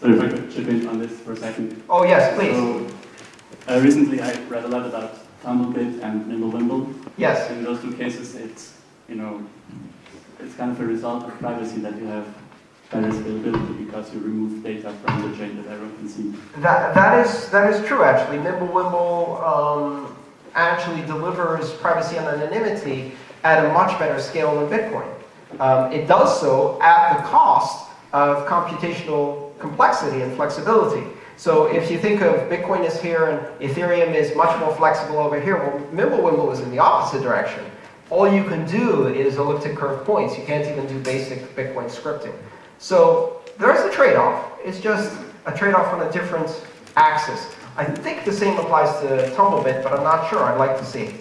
So if I could chip in on this for a second. Oh, yes, please. So, uh, recently I read a lot about Tumblebit and Mimblewimble. Yes. In those two cases, it's, you know, it's kind of a result of privacy that you have better scalability because you remove data from the chain that everyone can see. That, that, is, that is true, actually. Mimblewimble um, actually delivers privacy and anonymity at a much better scale than Bitcoin. Um, it does so at the cost of computational complexity and flexibility. So if you think of Bitcoin is here and Ethereum is much more flexible over here, well, Mimblewimble is in the opposite direction. All you can do is elliptic curve points. You can't even do basic Bitcoin scripting. So there's a trade-off. It's just a trade-off on a different axis. I think the same applies to Tumblebit, but I'm not sure. I'd like to see.